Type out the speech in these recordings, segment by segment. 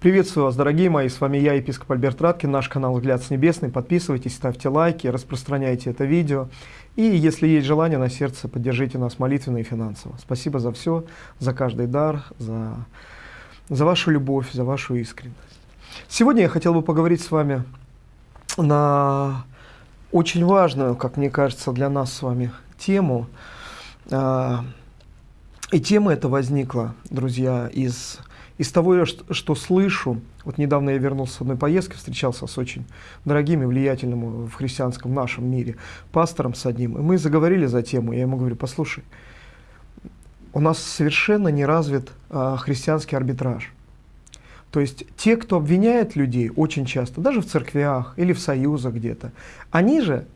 Приветствую вас, дорогие мои, с вами я, епископ Альберт Раткин, наш канал «Взгляд с небесный». Подписывайтесь, ставьте лайки, распространяйте это видео. И если есть желание на сердце, поддержите нас молитвенно и финансово. Спасибо за все, за каждый дар, за, за вашу любовь, за вашу искренность. Сегодня я хотел бы поговорить с вами на очень важную, как мне кажется, для нас с вами тему. И тема эта возникла, друзья, из из того, что, что слышу, вот недавно я вернулся с одной поездки, встречался с очень дорогим и влиятельным в христианском нашем мире пастором с одним, и мы заговорили за тему, я ему говорю, послушай, у нас совершенно не развит а, христианский арбитраж. То есть те, кто обвиняет людей очень часто, даже в церквях или в союзах где-то, они же,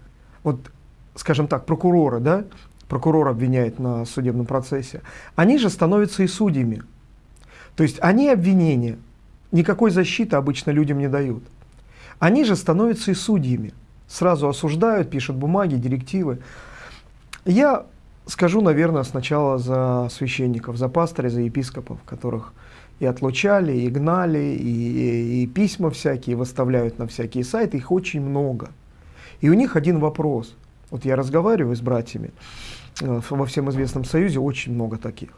вот, скажем так, прокуроры, да, прокурор обвиняет на судебном процессе, они же становятся и судьями. То есть они обвинения, никакой защиты обычно людям не дают. Они же становятся и судьями. Сразу осуждают, пишут бумаги, директивы. Я скажу, наверное, сначала за священников, за пастырей, за епископов, которых и отлучали, и гнали, и, и письма всякие выставляют на всякие сайты, их очень много. И у них один вопрос. Вот я разговариваю с братьями, э, во всем известном союзе очень много таких.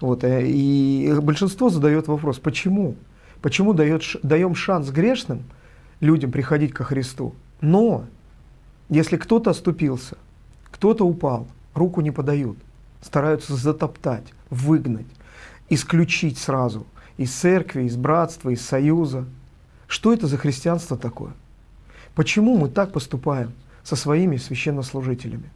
Вот, э, и большинство задает вопрос, почему? Почему дает, даем шанс грешным людям приходить ко Христу? Но если кто-то оступился, кто-то упал, руку не подают, стараются затоптать, выгнать, исключить сразу из церкви, из братства, из союза. Что это за христианство такое? Почему мы так поступаем со своими священнослужителями?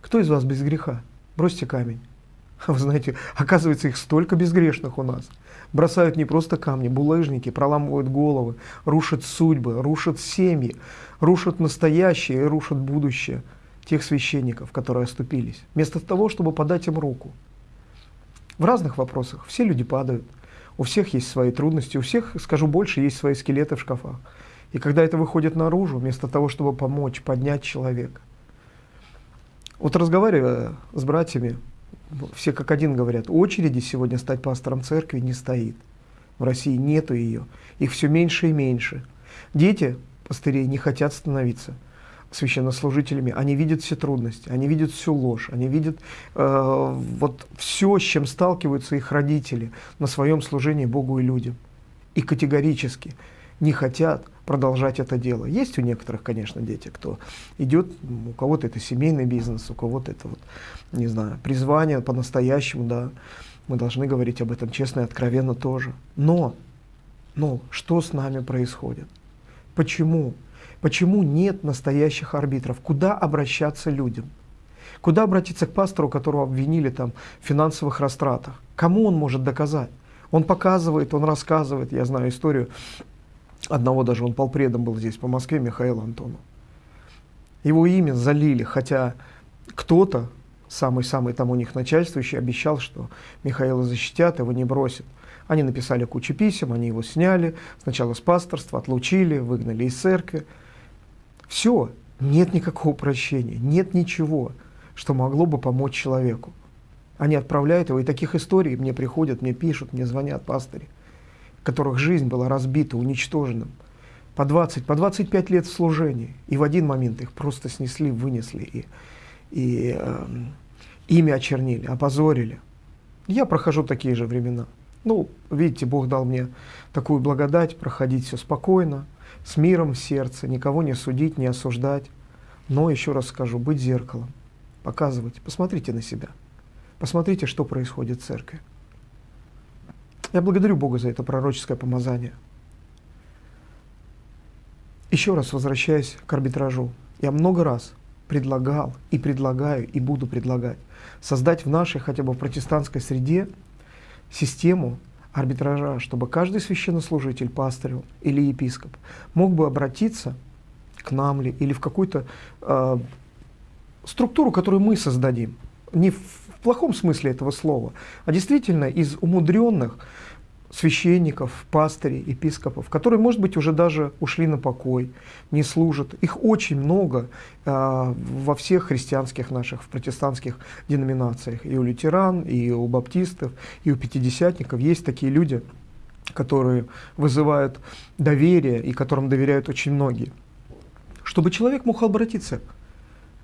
Кто из вас без греха? Бросьте камень. Вы знаете, оказывается, их столько безгрешных у нас. Бросают не просто камни, булыжники, проламывают головы, рушат судьбы, рушат семьи, рушат настоящее и рушат будущее тех священников, которые оступились, вместо того, чтобы подать им руку. В разных вопросах все люди падают, у всех есть свои трудности, у всех, скажу больше, есть свои скелеты в шкафах. И когда это выходит наружу, вместо того, чтобы помочь, поднять человека. Вот разговаривая с братьями, все как один говорят, очереди сегодня стать пастором церкви не стоит. В России нету ее. Их все меньше и меньше. Дети пастырей не хотят становиться священнослужителями. Они видят все трудности, они видят всю ложь, они видят э, вот все, с чем сталкиваются их родители на своем служении Богу и людям. И категорически не хотят продолжать это дело. Есть у некоторых, конечно, дети, кто идет, у кого-то это семейный бизнес, у кого-то это, вот, не знаю, призвание по-настоящему, да, мы должны говорить об этом честно и откровенно тоже. Но, но что с нами происходит? Почему? Почему нет настоящих арбитров? Куда обращаться людям? Куда обратиться к пастору, которого обвинили там, в финансовых растратах? Кому он может доказать? Он показывает, он рассказывает, я знаю историю Одного даже он полпредом был здесь, по Москве, Михаил Антонов. Его имя залили, хотя кто-то, самый-самый там у них начальствующий, обещал, что Михаила защитят, его не бросят. Они написали кучу писем, они его сняли, сначала с пасторства, отлучили, выгнали из церкви. Все, нет никакого прощения, нет ничего, что могло бы помочь человеку. Они отправляют его, и таких историй мне приходят, мне пишут, мне звонят пастыри которых жизнь была разбита, уничтожена, по 20, по 25 лет в служении, и в один момент их просто снесли, вынесли, и, и э, имя очернили, опозорили. Я прохожу такие же времена. Ну, видите, Бог дал мне такую благодать, проходить все спокойно, с миром в сердце, никого не судить, не осуждать. Но, еще раз скажу, быть зеркалом, показывать, посмотрите на себя, посмотрите, что происходит в церкви. Я благодарю Бога за это пророческое помазание. Еще раз возвращаясь к арбитражу. Я много раз предлагал и предлагаю и буду предлагать создать в нашей, хотя бы протестантской среде, систему арбитража, чтобы каждый священнослужитель, пастырь или епископ мог бы обратиться к нам ли или в какую-то э, структуру, которую мы создадим. Не в в плохом смысле этого слова, а действительно из умудренных священников, пастырей, епископов, которые, может быть, уже даже ушли на покой, не служат. Их очень много э, во всех христианских наших, в протестантских деноминациях. И у лютеран, и у баптистов, и у пятидесятников есть такие люди, которые вызывают доверие и которым доверяют очень многие. Чтобы человек мог обратиться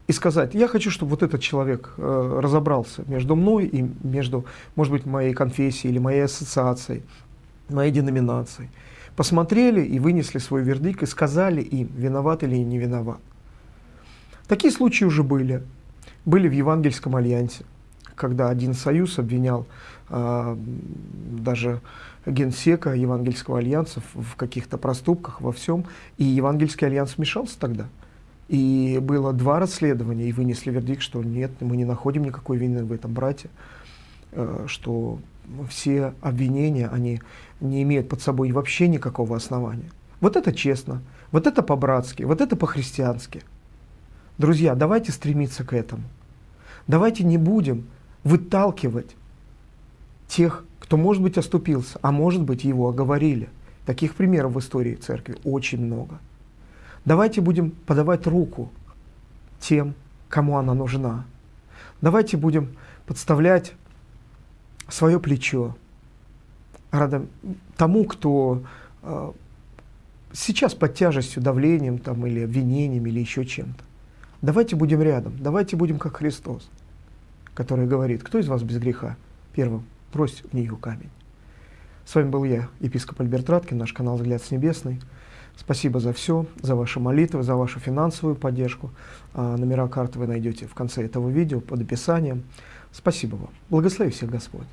и сказать, я хочу, чтобы вот этот человек э, разобрался между мной и между, может быть, моей конфессией или моей ассоциацией, моей деноминацией. Посмотрели и вынесли свой вердикт и сказали им, виноват или не виноват. Такие случаи уже были. Были в Евангельском альянсе, когда один союз обвинял э, даже генсека Евангельского альянса в, каких-то проступках, во всем, и Евангельский альянс вмешался тогда. И было два расследования, и вынесли вердикт, что нет, мы не находим никакой вины в этом брате, э, что все обвинения, они не имеют под собой вообще никакого основания. Вот это честно, вот это по-братски, вот это по-христиански. Друзья, давайте стремиться к этому. Давайте не будем выталкивать тех, кто, может быть, оступился, а может быть, его оговорили. Таких примеров в истории церкви очень много. Давайте будем подавать руку тем, кому она нужна. Давайте будем подставлять свое плечо рядом тому, кто э, сейчас под тяжестью, давлением там, или обвинением, или еще чем-то. Давайте будем рядом, давайте будем как Христос, который говорит, кто из вас без греха? Первым, брось в нее камень. С вами был я, епископ Альберт Раткин, наш канал «Взгляд с небесный». Спасибо за все, за ваши молитвы, за вашу финансовую поддержку. А, номера карты вы найдете в конце этого видео под описанием. Спасибо вам. Благослови всех Господь.